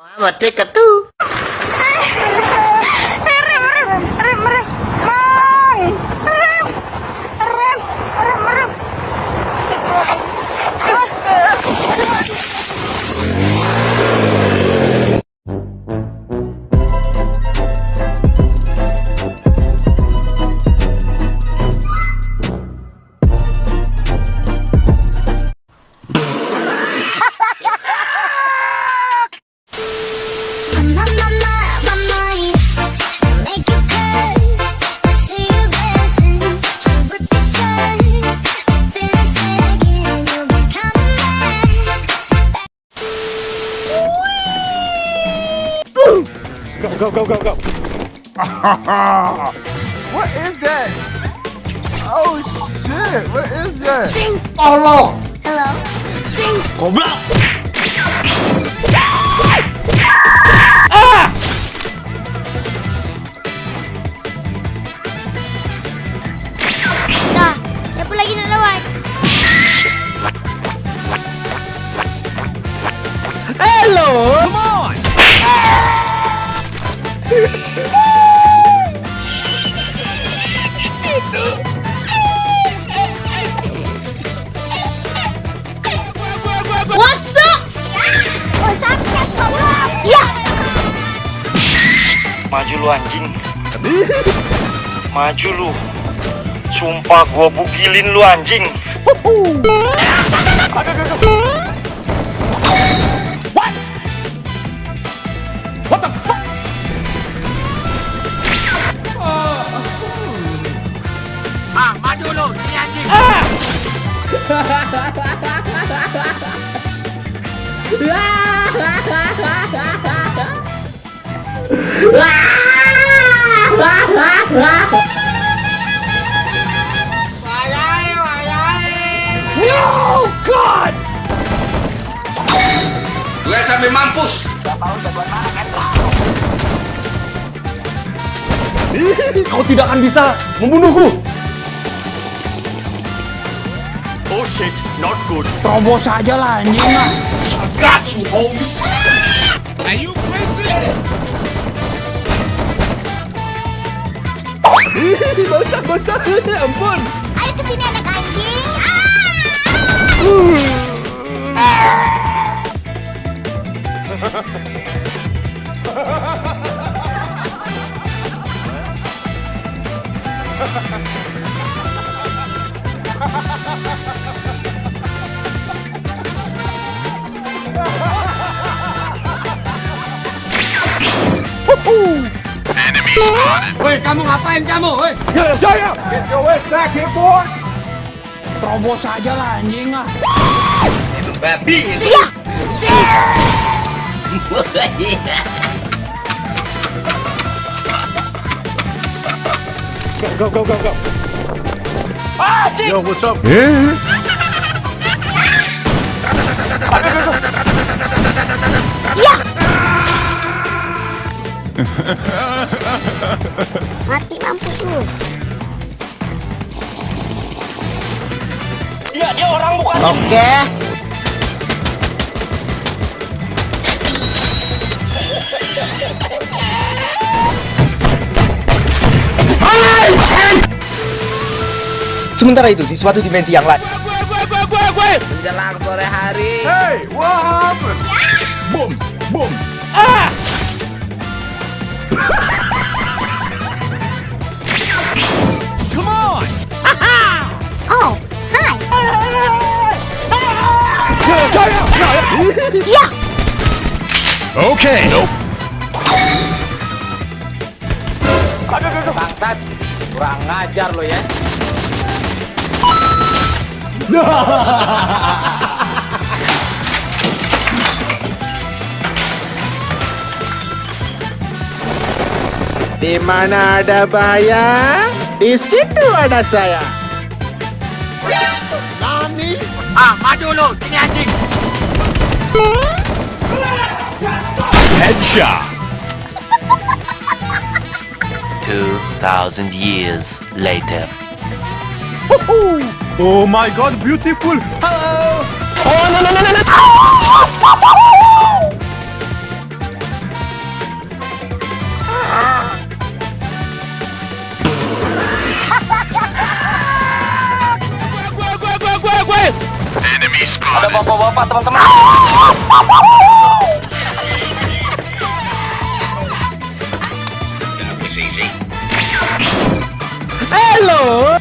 I'm a two. too. Go, go, go, go, go. What is that? Oh shit! What is that? Tolong. Hello? Sing. Goblok. Dah. Ya. Maju lu anjing. Maju lu. Sumpah gua bugilin lu anjing. Gue sampai mampus. Kau tidak akan bisa membunuhku. Oh shit, not good. Terobos saja lah anjing ah. Got you, homie. basah basah. Ampun. Ayo ke sini anak anjing. Woi, kamu ngapain kamu? Woi. Ya, ya, ya. Get your ass back here, boy. Terobos saja lah anjing ah. Babi. Siap. Go, go, go, go. Yo, what's up? Ya. Mati mampus lu. Dia dia orang bukan. Oke. Sementara itu, di suatu dimensi yang lain, Menjelang sore hari. Hey, what happened? Boom, boom. Come Okay. Nope. Bangsat. Kurang ngajar lo ya. Di mana ada bahaya, di situ ada saya. Ah, maju lu, sini anjing. shop. 2,000 years later. Oh my god, beautiful! Hello! Oh no no no no no! Enemy spotted. Ada bapak-bapak teman-teman. Emang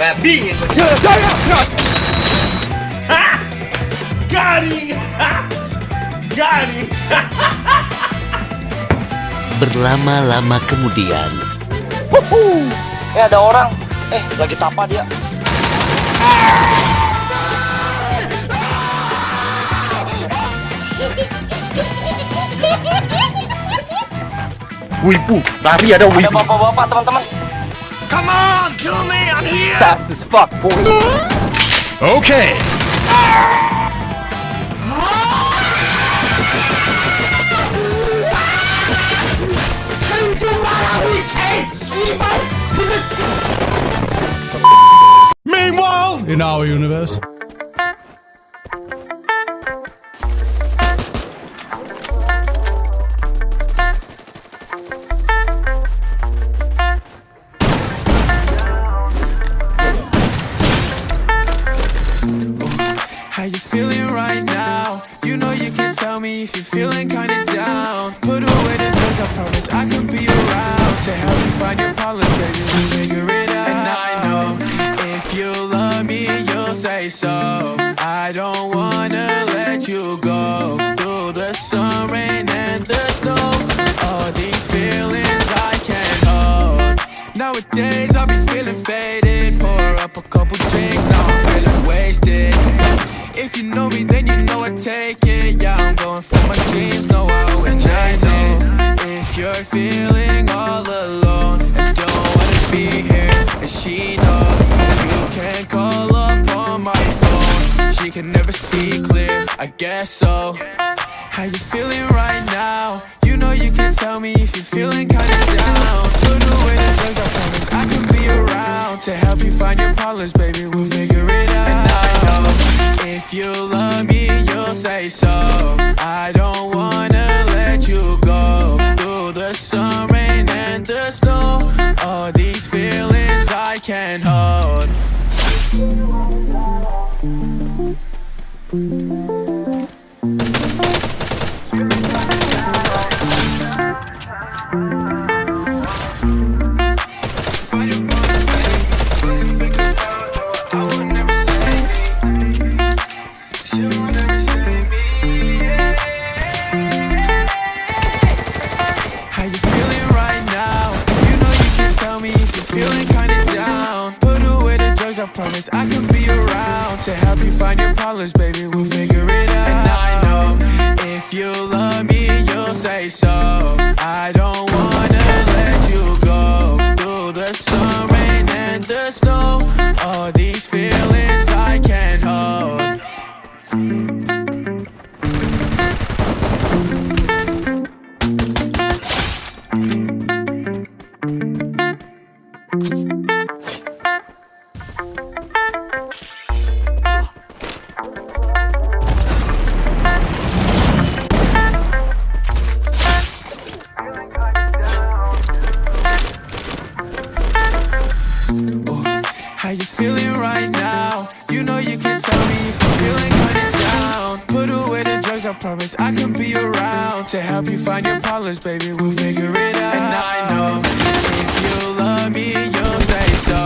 babi yang Berlama-lama kemudian, Eh ada orang. Eh lagi tapa dia. Wibu, lari ada Ada wibu. bapak-bapak teman-teman. Fast as fuck, boy. Okay. Meanwhile, in our universe. If you know me, then you know I take it. Yeah, I'm going for my dreams. No, I always chase it. If you're feeling all alone and don't wanna be here, and she knows you can call up on my phone. She can never see clear. I guess so. How you feeling right now? You know you can tell me if you're feeling kinda down. Put away the drugs, I promise I can be around to help you find your problems, baby. We'll figure it out. If you love me, you'll say so. I don't wanna let you go through the sun, rain, and the snow. All these feelings I can't hold. baby. How you feeling right now? You know you can tell me if you're feeling kinda down. Put away the drugs, I promise I can be around to help you find your problems, baby. We'll figure it out. And I know if you love me, you'll say so.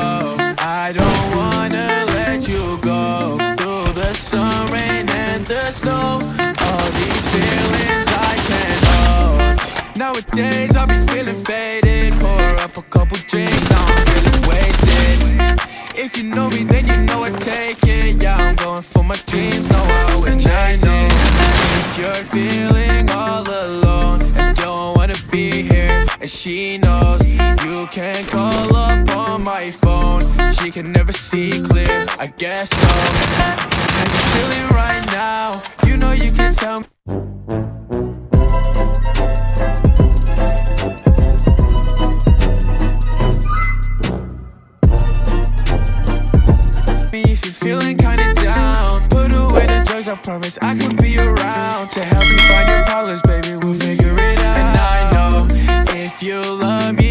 I don't wanna let you go through the sun, rain, and the snow. All these feelings I can't hold. Nowadays I'll be feeling faded. If you know me, then you know I take it. Yeah, I'm going for my dreams, no, I always chase it. You're feeling all alone and don't wanna be here, and she knows you can call up on my phone. She can never see clear, I guess so. You feeling right now? You know you can tell me promise I could be around to help you find your problems,